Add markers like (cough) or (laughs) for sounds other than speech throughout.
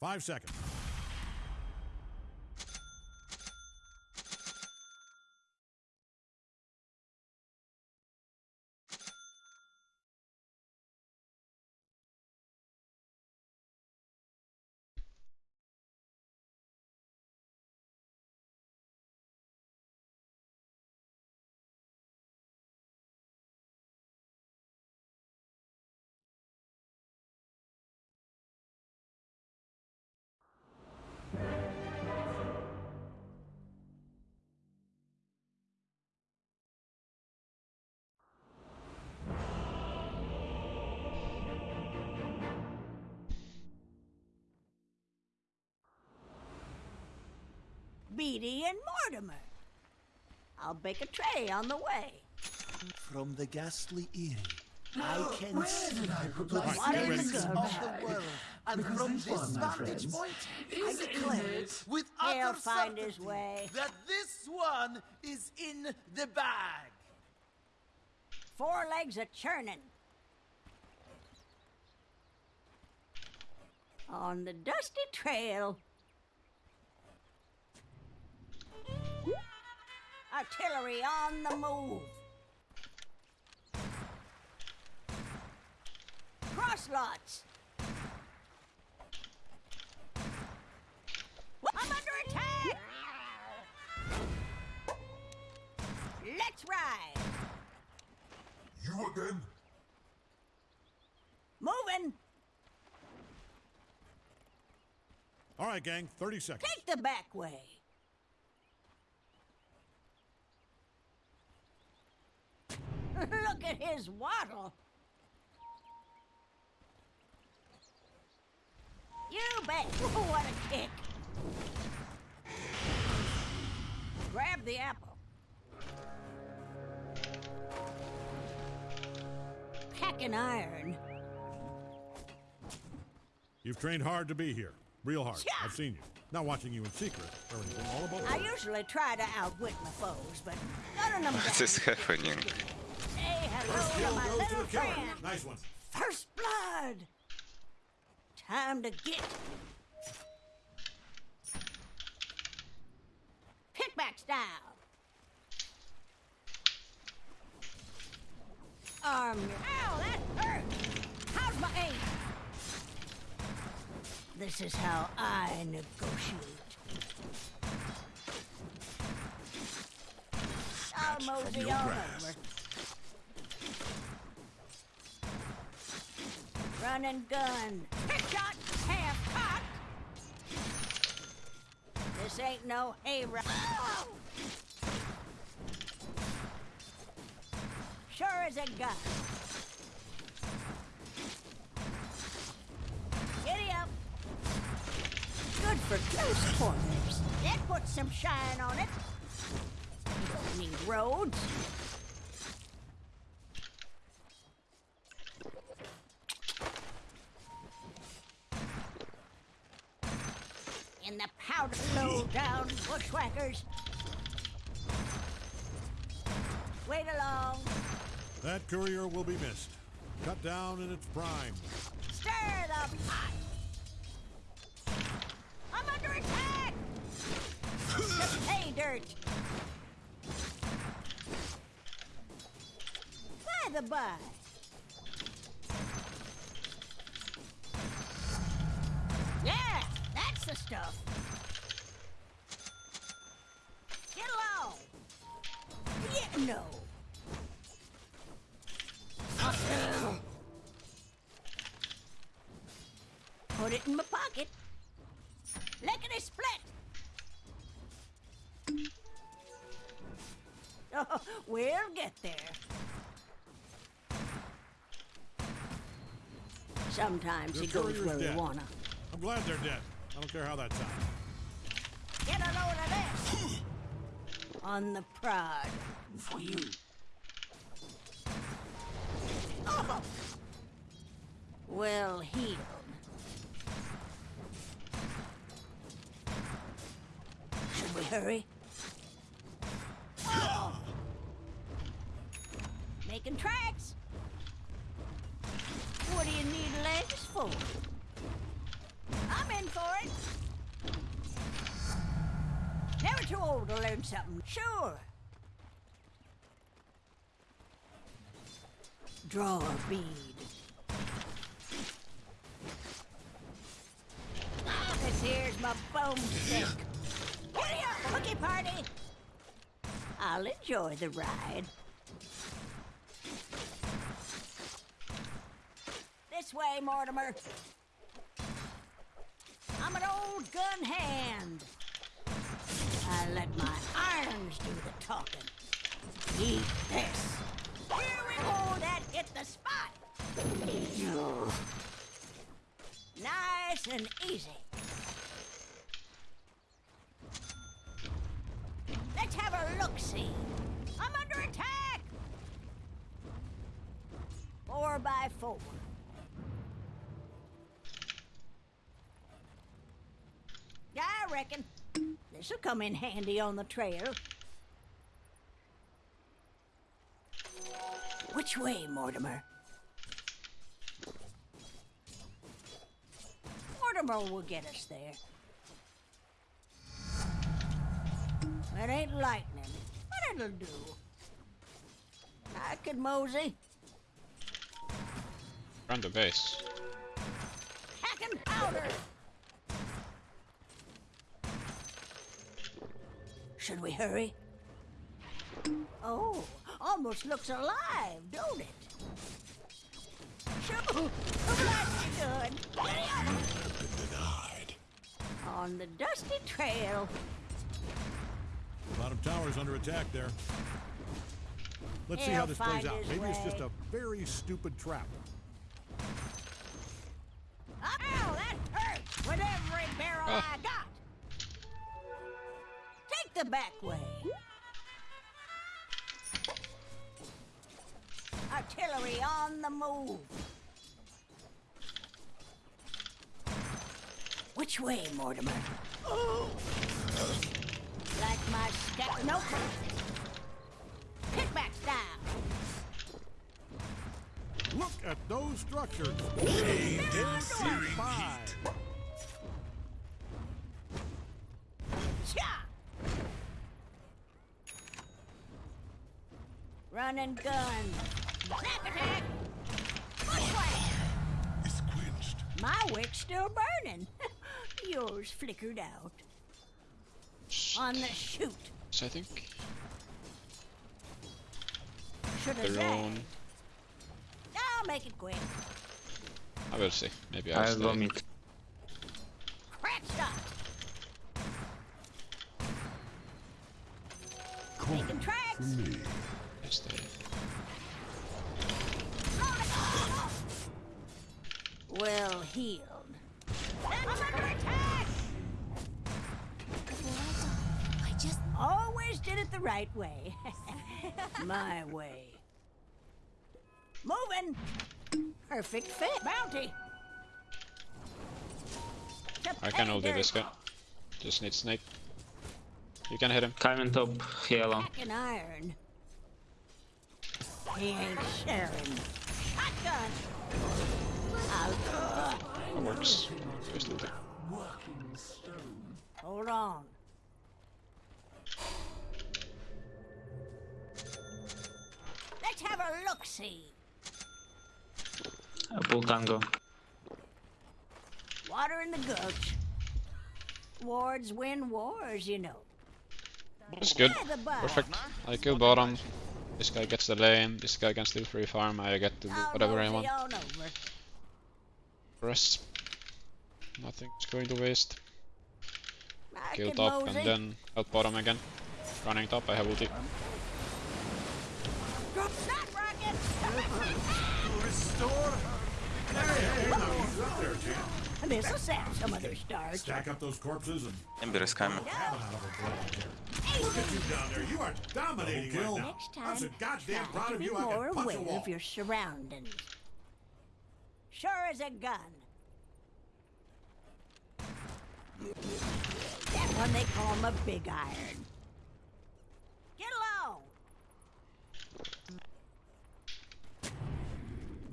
Five seconds. Beatty and Mortimer. I'll bake a tray on the way. From the ghastly Eerie, (gasps) I can see the Right, get ready. faces of the world. And from this vantage point, I declare with He'll utter find his way. that this one is in the bag. Four legs a churning. On the dusty trail. Artillery on the move. Crosslots. I'm under attack! Let's ride! You again? Moving! All right, gang, 30 seconds. Take the back way. (laughs) Look at his waddle. You bet. (laughs) what a kick. Grab the apple. Packing iron. You've trained hard to be here. Real hard. Yeah. I've seen you. Not watching you in secret. Everything all about I usually try to outwit my foes, but none of them What is happening? First kill my goes to little the friend. Nice one. First blood. Time to get. Pickback style. Arm your. Ow, that hurt. How's my aim? This is how I negotiate. I'll mosey your on grass. over. Run and gun. Trick shot, half cocked. This ain't no hayride. Sure as a gun. Giddy up. Good for close quarters. That puts some shine on it. You don't need roads. in the powder low down bushwhackers. Wait along. That courier will be missed. Cut down in its prime. Stir the pot. I'm under attack. (laughs) the pay dirt. By the by. Yeah, that's the stuff. No. Put it in my pocket. Lickety split. (laughs) Oh, we'll get there. Sometimes Your he goes where we wanna. I'm glad they're dead. I don't care how that sounds. Get a load of this. (laughs) On the prod. For you. Oh. Well healed. Should we hurry? Oh. Making tracks. To learn something. Sure. Draw a bead. This here's my boomstick. Giddy up, cookie party! I'll enjoy the ride. This way, Mortimer. I'm an old gun hand. I let my irons do the talking. Eat this. Here we go, that hit the spot. Nice and easy. Let's have a look-see. I'm under attack. Four by four. I reckon this'll come in handy on the trail. Which way, Mortimer? Mortimer will get us there. It ain't lightning, but it'll do. I could mosey. Run the base. Hacking powder. Should we hurry? Oh, almost looks alive, don't it? Sure, that's good. Denied. On the dusty trail. Bottom tower's under attack there. Let's see He'll how this plays out. Maybe it's just a very stupid trap. Ow, that hurt with every barrel I got. Take the back way. Artillery on the move. Which way, Mortimer? Like my step. Nope. Kickbacks down. Look at those structures. Bathed in searing heat. And gun. Snap attack. Which? It's quenched. My wick's still burning. (laughs) Yours flickered out. On the shoot. So I think Should have their own. I'll make it quick. I will see. Maybe I'll I'll stay. go mid. Crack shot. Making tracks. Me. I stay. Well healed. I'm under attack. I just Always did it the right way. (laughs) My way. Moving. Perfect fit. Bounty. I can pay ult this guy. Just need snake. You can hit him. Coming top, yellow. Back in iron. He ain't sharing. Shotgun. I'll, That works. Just ult it. hold on. Let's have a look-see. I pull tango. Water in the gulch. Wards win wars, you know. It's good. Yeah, the bar. Perfect. I kill bottom. This guy gets the lane. This guy can still free farm. I get to do oh, whatever I want. on over. Rest. Nothing's going to waste. I Kill top mosey. and then out bottom again. Running top. I have ulti. Drop that rocket! This'll sap some of their starch. Stack up those corpses and Ember is coming. heaven out of a blood here. Look at you down there. You are dominating right now. Next time, I'm so goddamn proud of you. I more can punch a aware wall. of your surroundings. Sure as a gun. That one they call him a big iron. Get along.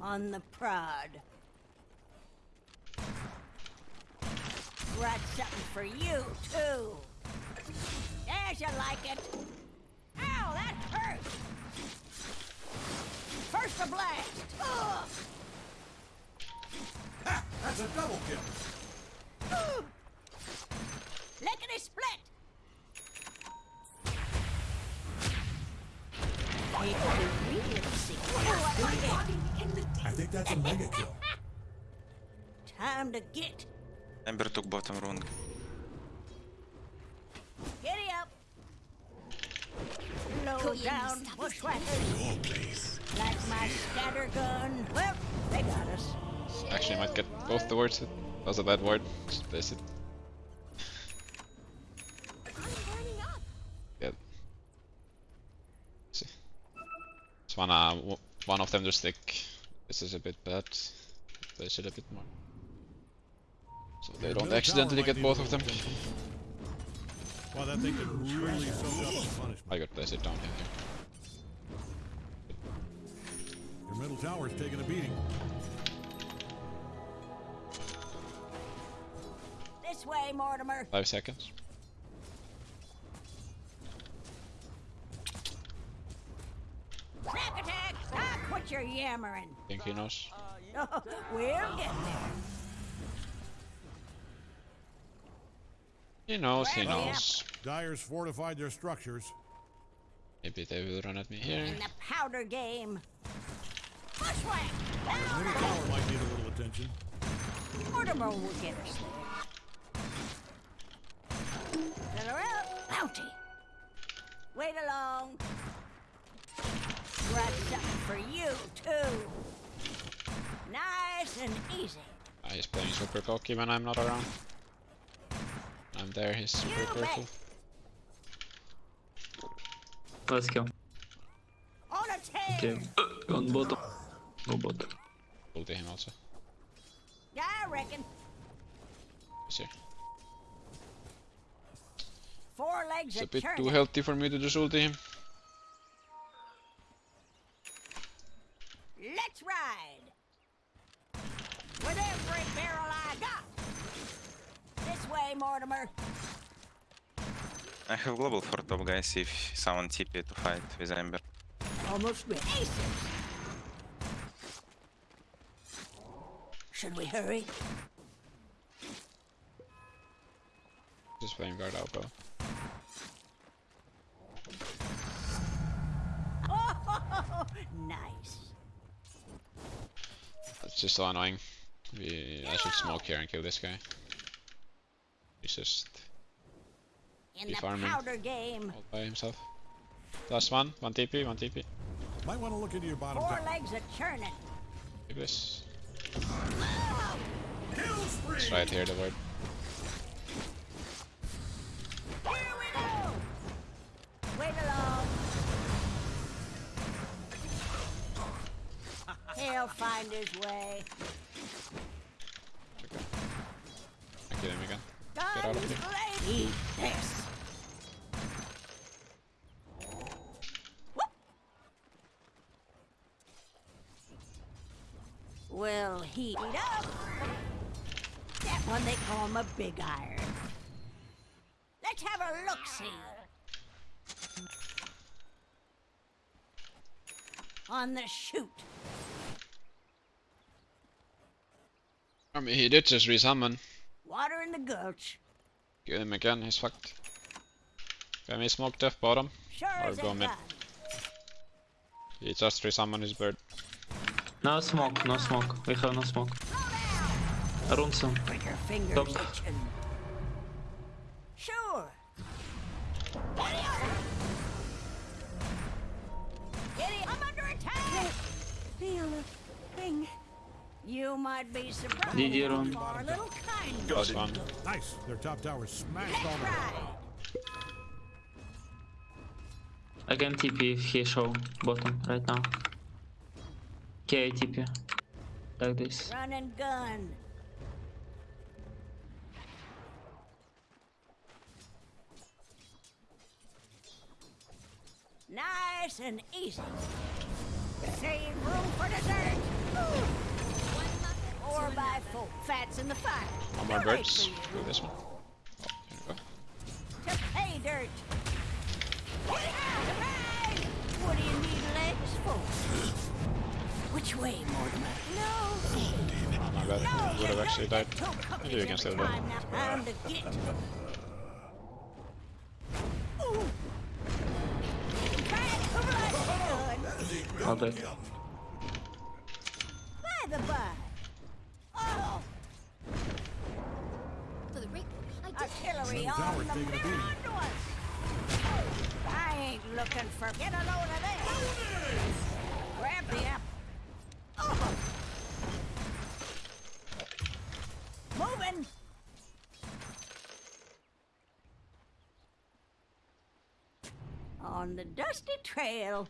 On the prod. Brought something for you too. As you like it. Ow, that hurt. First a blast. Ugh. Ha! That's a double kill. Ooh. Lickety split. It's the real secret. I like it. I think that's a mega kill. Time to get. Ember took bottom rune. Giddy up. Low down bushwhackers. Your place. Like my scatter gun. Well, they got us. Actually, I might get both the words. That was a bad word. Just place it. One of them to stick. This is a bit bad. Place it a bit more. So they don't accidentally get both of them. little attention. Well, that thing could really soak up the punishment. I got place it down here. Your middle tower's taking a beating. This way, Mortimer. Five seconds. Snack attack. Ah, quit your yammering. think he knows. (laughs) we'll get there. He knows, he knows. Dire's fortified their structures. Maybe they will run at me here. In the powder game. Bushwhack. Middle tower ah! might need a little attention. Mortimer will get us there. Fill her up. Bounty. Wait along. Got something for you, too. Nice and easy. Ah, he's playing super cocky when I'm not around. I'm there, he's super You careful. Let's go. On a tail. Okay. On bottom. Go bottom. Ulti him also. Yeah, I reckon. He's here. Four legs It's a bit too healthy for me to just ulti him. Let's ride. With every barrel I got. This way, Mortimer. I have global for top guys if someone TP to fight with Ember. Almost ready. Aces. Should we hurry? Just playing guard alpha. (laughs) Oh, nice. That's just so annoying. We, I should smoke here and kill this guy. He's just In Be the farming. powder game, all by himself. Last one, one TP, one TP. Might want to look into your bottom four tower. legs are churning. Keep this. Kill spree! It's right here, the word. Here we go. Wait along. He'll find his way. I kill him again. Get out of here. Eat this. Well, heat up. That one they call him a big iron. Let's have a look-see. On the shoot. I mean, he did just resummon. Water in the gulch. Kill him again, he's fucked. Can we smoke death bottom? Sure Or as go a mid. gun. He just resummoned his bird. No smoke, no smoke. We have no smoke. Slow down. Run some. Break your fingers Stop. itching. Sure. Giddy up. Giddy, I'm under attack. Feel a thing. You might be surprised Did you how run? Far a little kind Nice. Their top tower's smashed Let's already. ride. I can TP if he show bottom right now. Okay, I TP. Like this. Run and gun. Nice and easy. Save room for dessert. Four by four. Fats in the fire. On my birds. Go this one. Oh, go. To pay dirt. What do you need legs for? Which way, Mortimer? No. Oh my god, I would have actually died. I do against the other I'll do. Looking get a load of this. Grab the apple. Oh. Moving. On the dusty trail.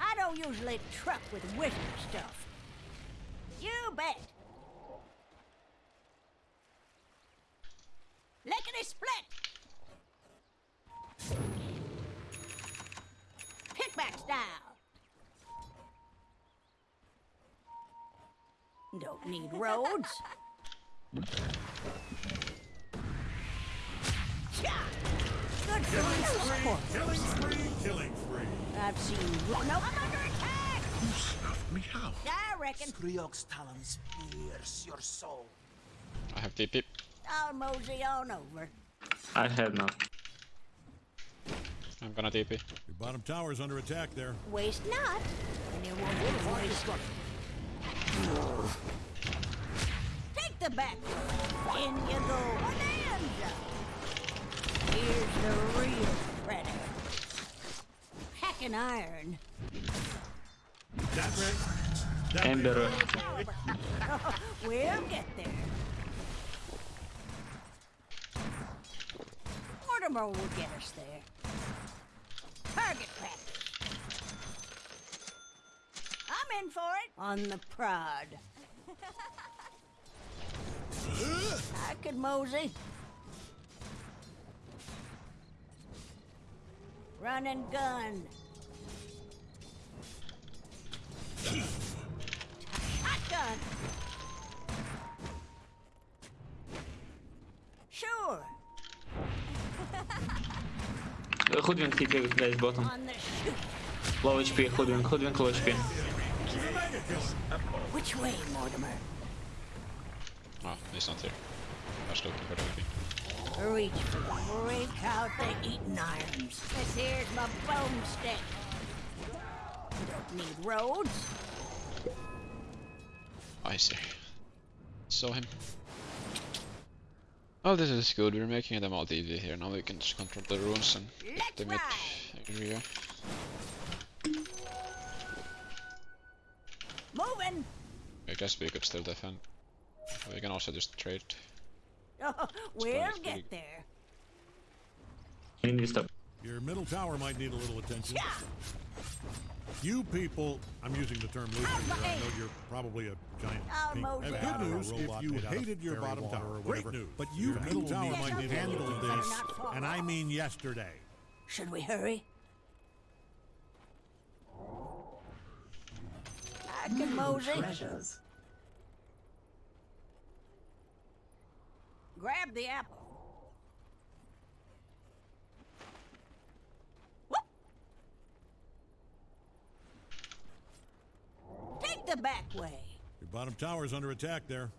I don't usually truck with wizard stuff. You bet. Lickety split. Pickback style. Don't need roads. (laughs) Good for you. Killing spree, killing spree. I've seen. Nope. I'm under attack. You snuffed me out. I reckon. Kriok's talons pierce your soul. I have TP. I'll mosey on over. I have now. I'm gonna TP. Your bottom tower's under attack there. Waste not, and you won't be wasted. Take the back. In you go. Oh, Bonanza. Here's the real predator. Hacking iron. That right? That Ember. (laughs) we'll get there. Mortimer will get us there. Target practice. I'm in for it. On the prod. (laughs) I could mosey. Run and gun. Hot Hoodwink TP guys bottom. On the shoot. Low HP, Hoodwink, Hoodwink low HP. Which way, Mortimer? Oh, he's not here. I was looking for the TP. Reach for the break out the eating irons. This here's my bone stick. Don't need roads. I see. Saw him. Oh, this is good. We're making them all easy here. Now we can just control the runes and Let's the mid ride. area. Moving. I guess we could still defend. We can also just trade. (laughs) Oh, we'll it's pretty- get there. I need to stop. Your middle tower might need a little attention. Yeah. You people, I'm using the term loosely here. I know you're probably a giant I'll pink mow Good news if you made out of hated your bottom water tower. or Great whatever. news. But you Your middle middle tower might to need be this, and I mean yesterday. Should we hurry? I can mosey. Grab the apple. The back way. Your bottom tower's under attack there.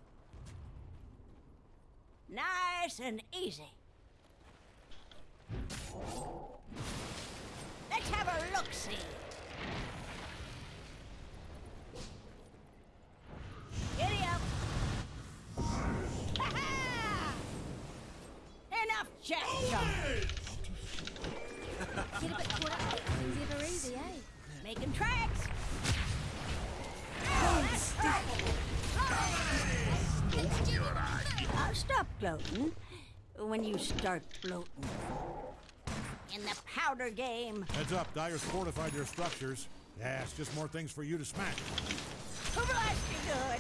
Nice and easy. Let's have a look-see. Giddy up. Ha-ha! Enough jack when you start floating. In the powder game, Heads up, Dire's fortified their structures. Yeah, it's just more things for you to blast you good?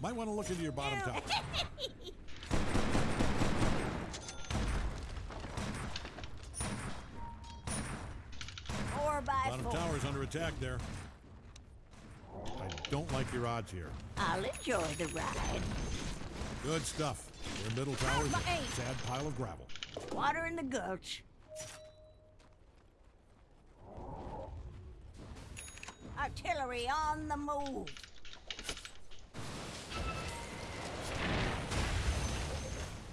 Might want to look into your bottom (laughs) tower. Four by Bottom four. tower's under attack there. Don't like your odds here. I'll enjoy the ride. Good stuff. Your middle tower's my a sad pile of gravel. Water in the gulch. Artillery on the move.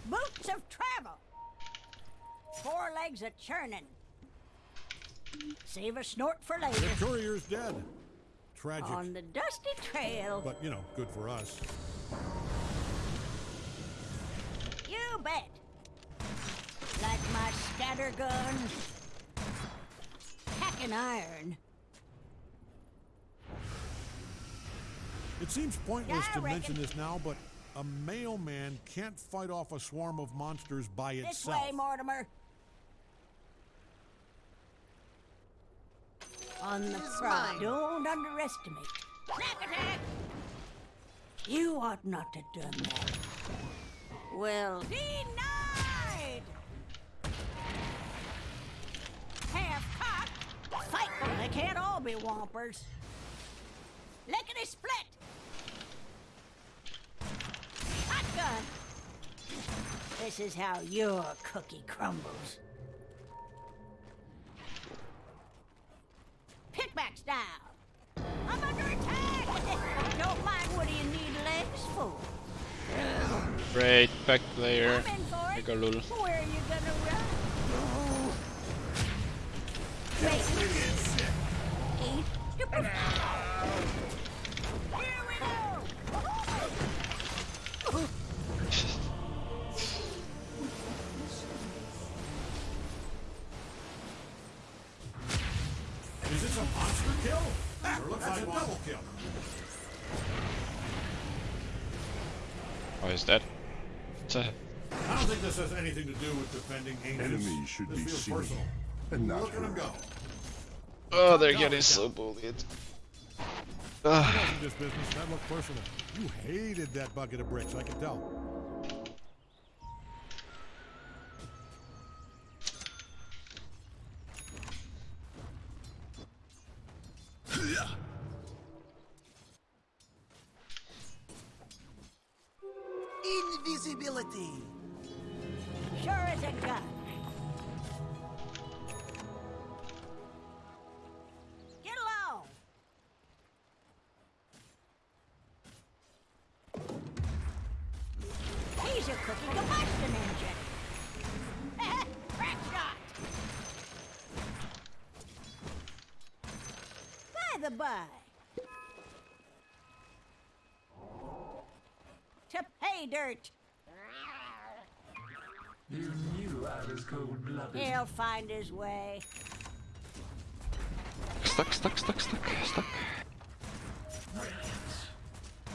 Boots of travel. Four legs a churning. Save a snort for later. The courier's dead. Tragic. On the dusty trail. But, you know, good for us. You bet. Like my scatter gun. Packing iron. It seems pointless Yeah, to mention this now, but a mailman can't fight off a swarm of monsters by This itself. way, Mortimer. On the front. Don't underestimate. Snack attack! You ought not to have done that. Well, denied! Half cocked. Fight them. They can't all be whompers. Lickety split! Shotgun! This is how your cookie crumbles. Style. I'm under attack! (laughs) Don't mind what do you need legs for? Great, back player. Make a lul. Where are you gonna run? Wait. Eight. Tch. I don't think this has anything to do with defending Aegis. Enemies should this be feels seen personal. and not Look at him go. Oh, they're Down, getting down. so bullied. That wasn't just business. That looked personal. You hated that bucket of bricks. I can tell. Invisibility. Sure as a gun. Get along. He's a cookie combustion engine. (laughs) Crack shot. By the by. To pay dirt. You knew I was cold-blooded. He'll find his way. Stuck, stuck, stuck, stuck, stuck.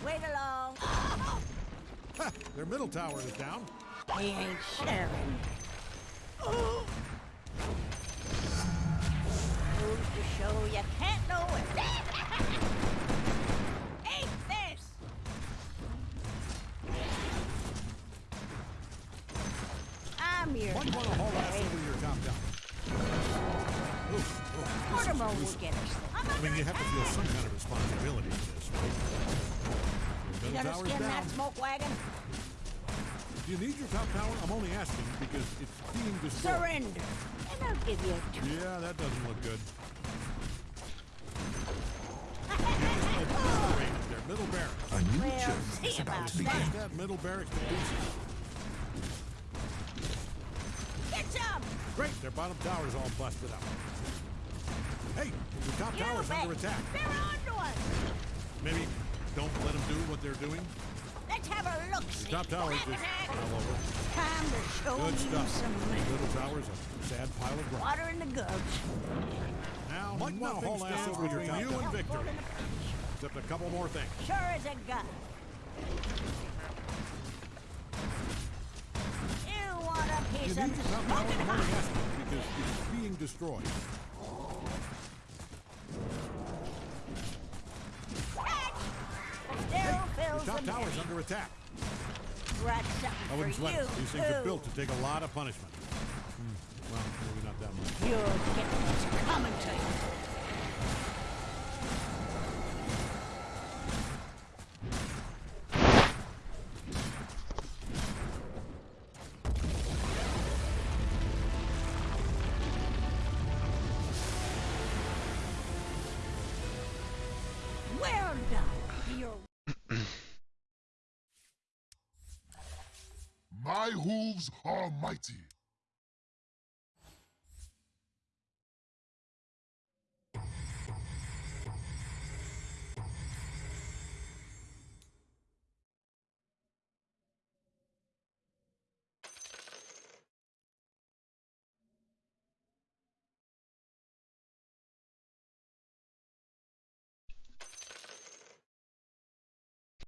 Wait along. Their middle tower is down. He ain't sharing. Gonna skin down. that smoke wagon? Do you need your top tower? I'm only asking because it's being destroyed. Surrender, and I'll give you a treat. Yeah, that doesn't look good. Their (laughs) middle barracks. A new Well, journey is about about to begin. Smash that middle barracks to pieces. Get some! Great, their bottom tower's all busted up. Hey, your top You tower's under attack. They're onto us! Maybe don't let them do what they're doing. Let's have a look. Your top tower's just all over. Time to show Good stuff. some Middle tower's a sad pile of rock. water in the gulch. Now, might want to haul ass over between you and Victor. Except a couple more things. Sure as a gun. You want a piece need of your the top tower, smoking I'm hot? because it's being destroyed. Your top tower's under attack. Right, something I wouldn't for you. These things are built to take a lot of punishment. Hmm, Well, maybe not that much. You're getting what's coming to you. Hooves are mighty.